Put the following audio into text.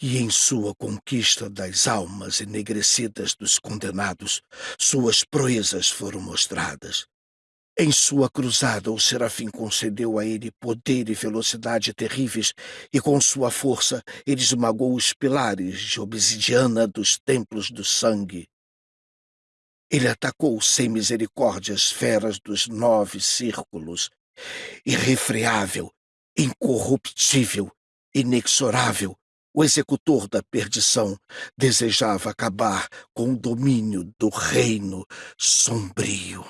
E em sua conquista das almas enegrecidas dos condenados, suas proezas foram mostradas. Em sua cruzada, o serafim concedeu a ele poder e velocidade terríveis, e com sua força ele esmagou os pilares de obsidiana dos templos do sangue. Ele atacou sem misericórdia as feras dos nove círculos, irrefreável, incorruptível, inexorável, o executor da perdição desejava acabar com o domínio do reino sombrio.